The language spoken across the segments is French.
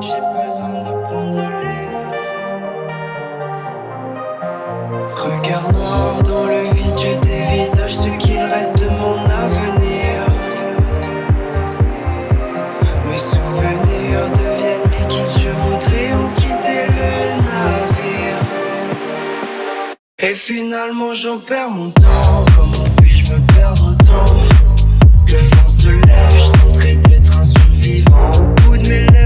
J'ai besoin de Regard noir dans le vide, je dévisage ce qu'il reste de mon avenir. Mes souvenirs deviennent les liquides, je voudrais en quitter le navire. Et finalement, j'en perds mon temps. Comment puis-je me perdre autant? Le vent se lève, vivant au bout de mes lèvres.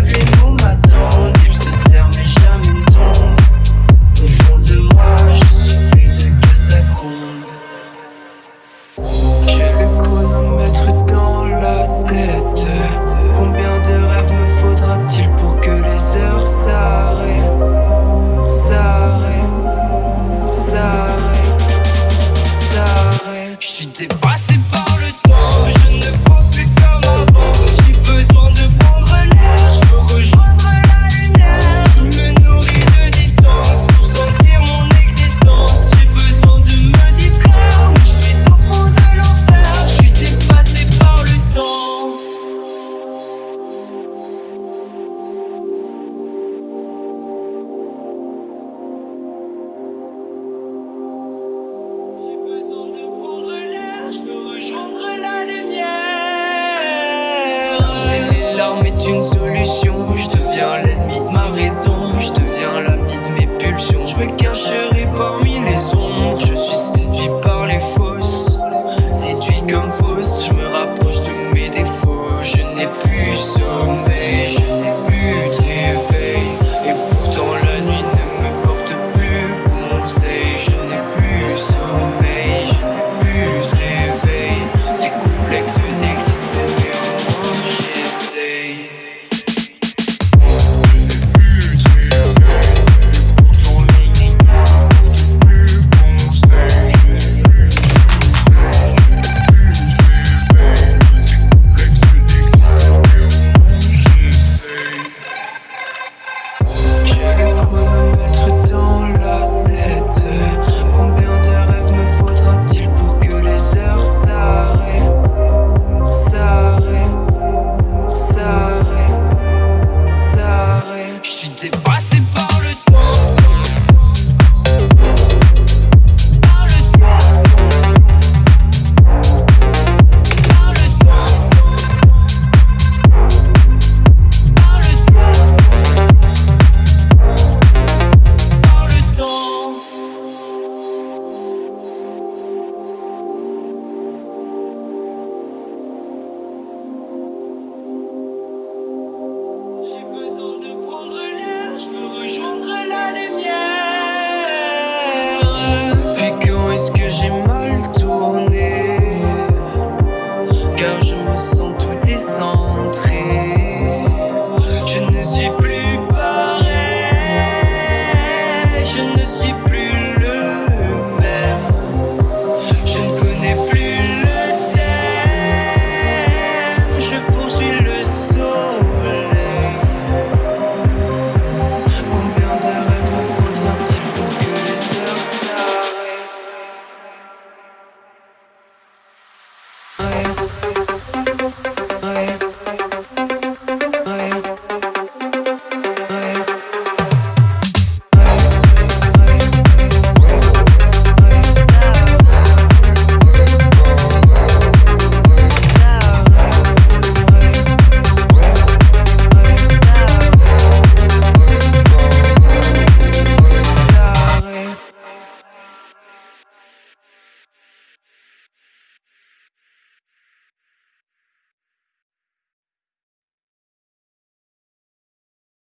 une solution. Je deviens l'ennemi de ma raison. Je deviens l'ami de mes pulsions. Je me cacherai parmi les ombres. Je suis séduit par les fausses